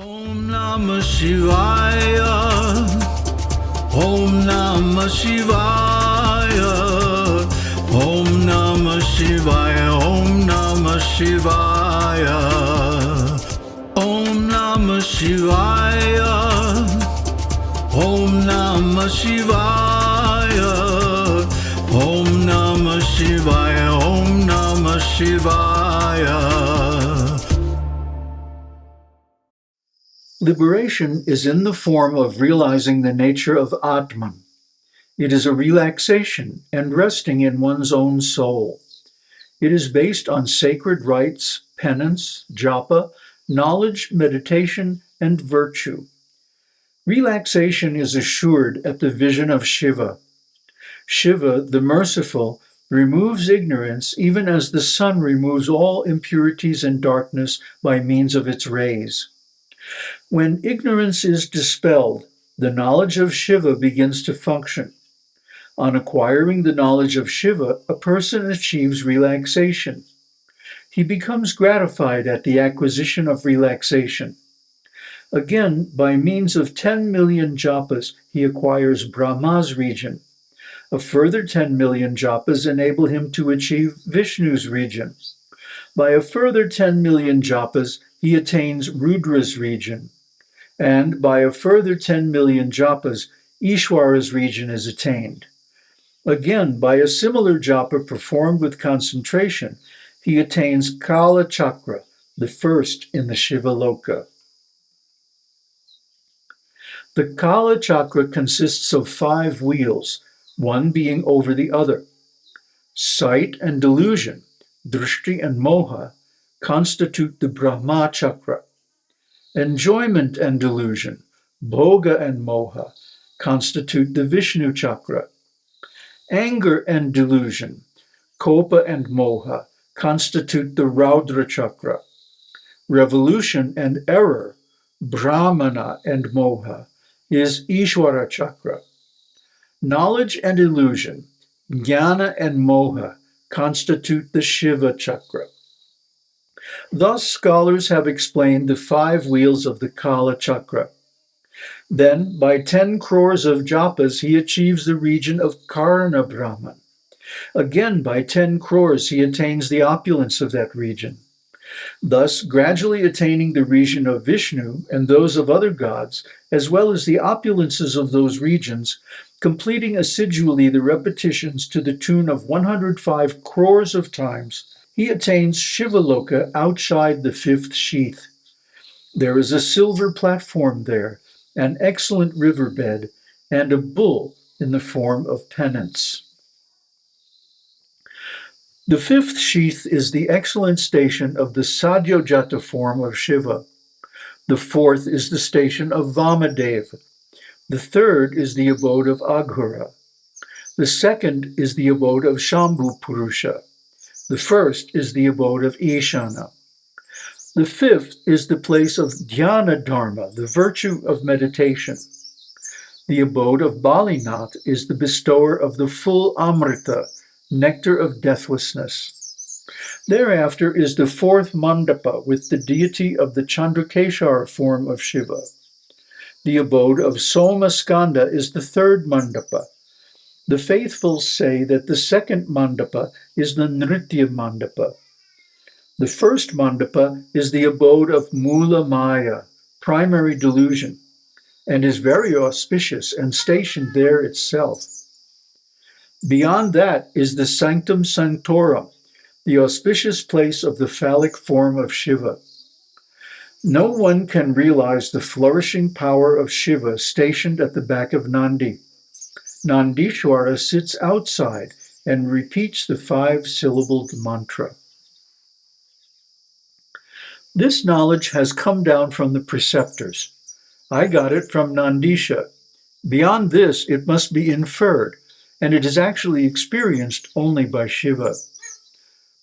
ॐ नम शिवाय ॐ ॐ नम शिवाय ॐ नम शिवाय ॐ ॐ नम शिवाय ॐ नम शिवाय ॐ नम शिवाय ॐ ॐ नम शिवाय ॐ ॐ ॐ नम शिवाय Liberation is in the form of realizing the nature of Atman. It is a relaxation and resting in one's own soul. It is based on sacred rites, penance, japa, knowledge, meditation, and virtue. Relaxation is assured at the vision of Shiva. Shiva, the merciful, removes ignorance even as the sun removes all impurities and darkness by means of its rays. When ignorance is dispelled, the knowledge of Shiva begins to function. On acquiring the knowledge of Shiva, a person achieves relaxation. He becomes gratified at the acquisition of relaxation. Again, by means of 10 million japas, he acquires Brahma's region. A further 10 million japas enable him to achieve Vishnu's region. By a further 10 million japas, he attains Rudra's region. And by a further 10 million japas, Ishwara's region is attained. Again, by a similar japa performed with concentration, he attains Kala Chakra, the first in the Shiva Loka. The Kala Chakra consists of five wheels, one being over the other. Sight and delusion, drishti and moha, constitute the Brahma Chakra. Enjoyment and delusion, bhoga and moha, constitute the Vishnu Chakra. Anger and delusion, kopa and moha, constitute the Raudra Chakra. Revolution and error, bhramana and moha, is Ishwara Chakra. Knowledge and illusion, jnana and moha, constitute the Shiva Chakra. Thus, scholars have explained the five wheels of the Kala Chakra. Then, by 10 crores of japas, he achieves the region of Karana Brahman. Again, by 10 crores, he attains the opulence of that region. Thus, gradually attaining the region of Vishnu and those of other gods, as well as the opulences of those regions, completing assidually the repetitions to the tune of 105 crores of times, he attains Shivaloka outside the fifth sheath. There is a silver platform there, an excellent riverbed, and a bull in the form of penance. The fifth sheath is the excellent station of the Sadyojata form of Shiva. The fourth is the station of Vamadev. The third is the abode of Aghora. The second is the abode of Shambhu Purusha. The first is the abode of Ishana. The fifth is the place of Dhyana Dharma, the virtue of meditation. The abode of Balinath is the bestower of the full Amrita, nectar of deathlessness. Thereafter is the fourth mandapa with the deity of the Chandrashekhara form of Shiva. The abode of Soma Skanda is the third mandapa. The faithful say that the second mandapa is the Nritya mandapa. The first mandapa is the abode of Mula Maya, primary delusion, and is very auspicious and stationed there itself. Beyond that is the Sanctum Sanctorum, the auspicious place of the phallic form of Shiva. No one can realize the flourishing power of Shiva stationed at the back of Nandi. Nandishwara sits outside and repeats the five-syllabled mantra. This knowledge has come down from the preceptors. I got it from Nandisha. Beyond this, it must be inferred, and it is actually experienced only by Shiva.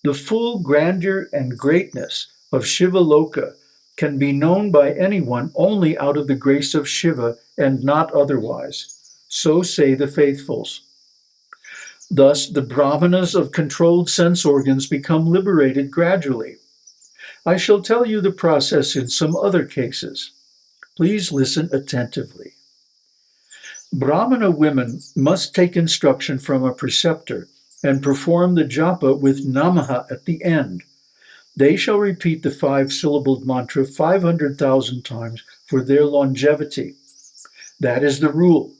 The full grandeur and greatness of Shiva Loka can be known by anyone only out of the grace of Shiva and not otherwise. So say the faithfuls. Thus, the brahmanas of controlled sense organs become liberated gradually. I shall tell you the process in some other cases. Please listen attentively. Brahmana women must take instruction from a preceptor and perform the japa with namaha at the end. They shall repeat the five syllabled mantra 500,000 times for their longevity. That is the rule.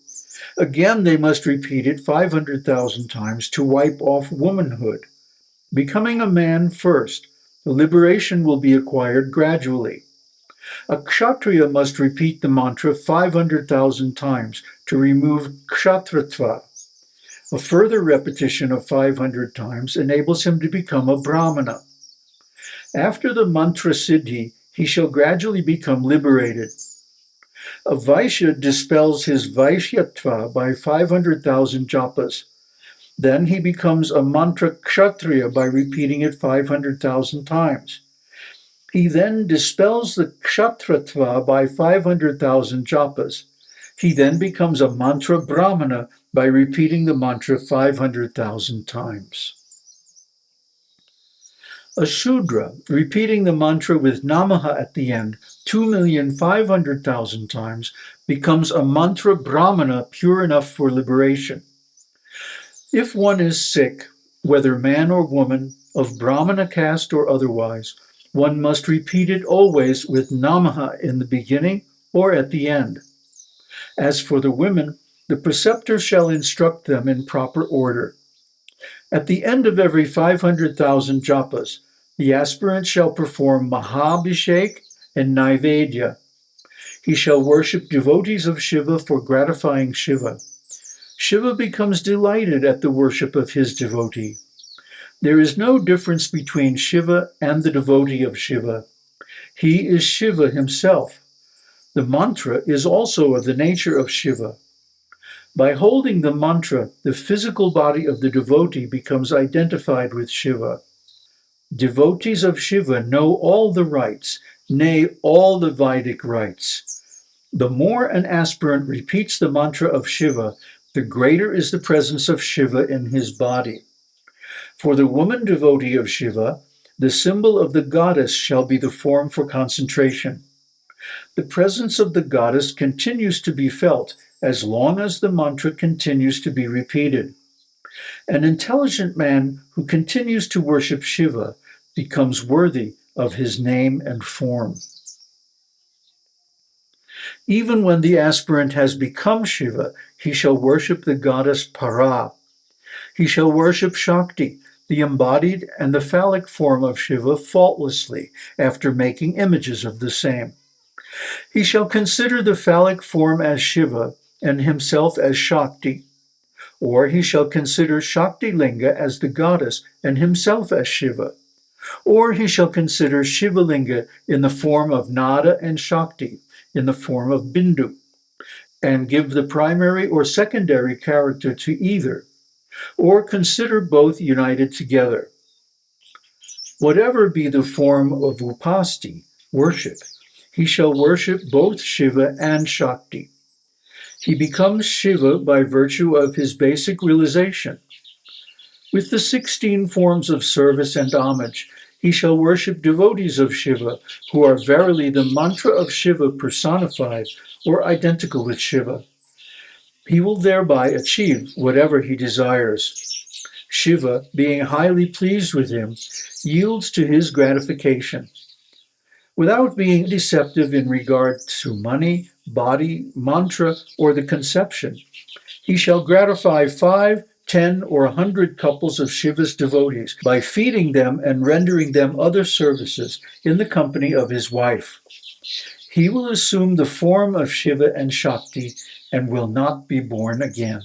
Again, they must repeat it 500,000 times to wipe off womanhood. Becoming a man first, the liberation will be acquired gradually. A kshatriya must repeat the mantra 500,000 times to remove kshatratva. A further repetition of 500 times enables him to become a brahmana. After the mantra siddhi, he shall gradually become liberated. A Vaishya dispels his Vaishyatva by 500,000 japas. Then he becomes a mantra kshatriya by repeating it 500,000 times. He then dispels the kshatratva by 500,000 japas. He then becomes a mantra brahmana by repeating the mantra 500,000 times. A Shudra, repeating the mantra with Namaha at the end 2,500,000 times, becomes a mantra brahmana pure enough for liberation. If one is sick, whether man or woman, of brahmana caste or otherwise, one must repeat it always with Namaha in the beginning or at the end. As for the women, the preceptor shall instruct them in proper order. At the end of every 500,000 japas, the aspirant shall perform Mahabhishek and Naivedya. He shall worship devotees of Shiva for gratifying Shiva. Shiva becomes delighted at the worship of his devotee. There is no difference between Shiva and the devotee of Shiva. He is Shiva himself. The mantra is also of the nature of Shiva. By holding the mantra, the physical body of the devotee becomes identified with Shiva. Devotees of Shiva know all the rites, nay, all the Vedic rites. The more an aspirant repeats the mantra of Shiva, the greater is the presence of Shiva in his body. For the woman devotee of Shiva, the symbol of the goddess shall be the form for concentration. The presence of the goddess continues to be felt as long as the mantra continues to be repeated. An intelligent man who continues to worship Shiva becomes worthy of his name and form. Even when the aspirant has become Shiva, he shall worship the goddess Para. He shall worship Shakti, the embodied and the phallic form of Shiva, faultlessly after making images of the same. He shall consider the phallic form as Shiva and himself as Shakti, or he shall consider Shakti Linga as the goddess and himself as Shiva, or he shall consider Shiva Linga in the form of Nada and Shakti, in the form of Bindu, and give the primary or secondary character to either, or consider both united together. Whatever be the form of upasti, worship, he shall worship both Shiva and Shakti. He becomes Shiva by virtue of his basic realization. With the 16 forms of service and homage, he shall worship devotees of Shiva, who are verily the mantra of Shiva personified or identical with Shiva. He will thereby achieve whatever he desires. Shiva, being highly pleased with him, yields to his gratification. Without being deceptive in regard to money, body, mantra, or the conception. He shall gratify five, ten, or a hundred couples of Shiva's devotees by feeding them and rendering them other services in the company of his wife. He will assume the form of Shiva and Shakti and will not be born again.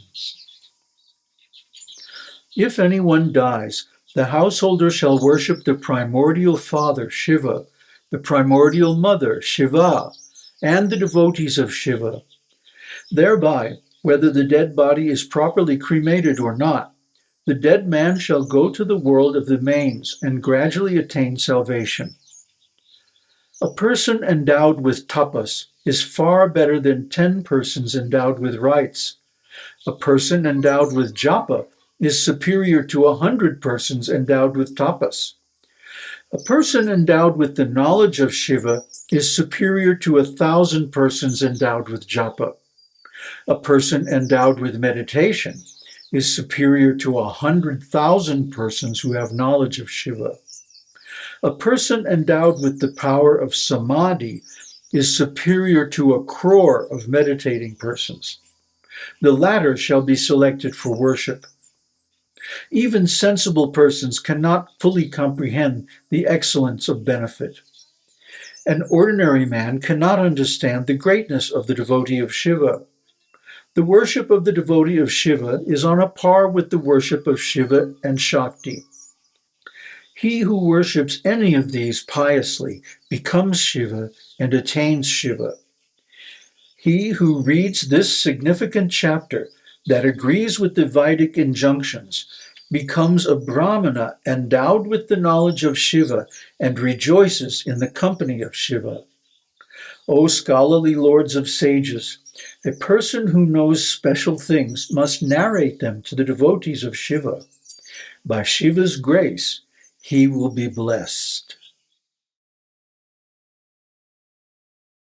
If anyone dies, the householder shall worship the primordial father, Shiva, the primordial mother, Shiva, and the devotees of Shiva. Thereby, whether the dead body is properly cremated or not, the dead man shall go to the world of the manes and gradually attain salvation. A person endowed with tapas is far better than ten persons endowed with rites. A person endowed with japa is superior to a hundred persons endowed with tapas. A person endowed with the knowledge of Shiva is superior to a thousand persons endowed with japa. A person endowed with meditation is superior to a hundred thousand persons who have knowledge of Shiva. A person endowed with the power of samadhi is superior to a crore of meditating persons. The latter shall be selected for worship. Even sensible persons cannot fully comprehend the excellence of benefit. An ordinary man cannot understand the greatness of the devotee of Shiva. The worship of the devotee of Shiva is on a par with the worship of Shiva and Shakti. He who worships any of these piously becomes Shiva and attains Shiva. He who reads this significant chapter that agrees with the Vedic injunctions becomes a Brahmana endowed with the knowledge of Shiva and rejoices in the company of Shiva. O scholarly lords of sages, a person who knows special things must narrate them to the devotees of Shiva. By Shiva's grace, he will be blessed.